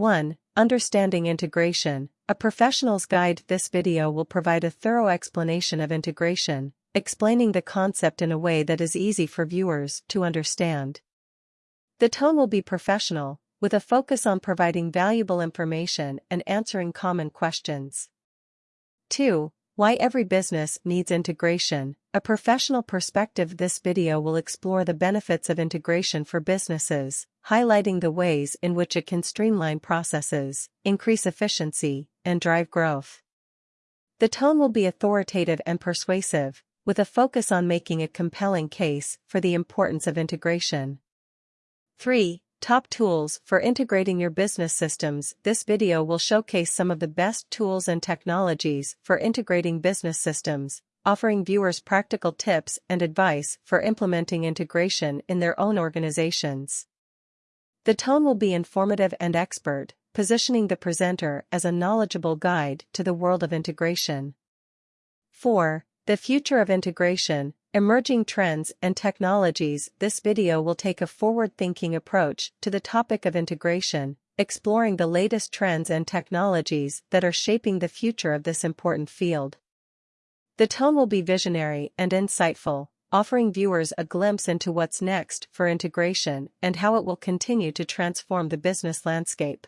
1. Understanding integration. A professional's guide. This video will provide a thorough explanation of integration, explaining the concept in a way that is easy for viewers to understand. The tone will be professional, with a focus on providing valuable information and answering common questions. 2. Why every business needs integration. A professional perspective This video will explore the benefits of integration for businesses, highlighting the ways in which it can streamline processes, increase efficiency, and drive growth. The tone will be authoritative and persuasive, with a focus on making a compelling case for the importance of integration. 3. Top tools for integrating your business systems. This video will showcase some of the best tools and technologies for integrating business systems, offering viewers practical tips and advice for implementing integration in their own organizations. The tone will be informative and expert, positioning the presenter as a knowledgeable guide to the world of integration. 4. The future of integration, Emerging Trends and Technologies This video will take a forward-thinking approach to the topic of integration, exploring the latest trends and technologies that are shaping the future of this important field. The tone will be visionary and insightful, offering viewers a glimpse into what's next for integration and how it will continue to transform the business landscape.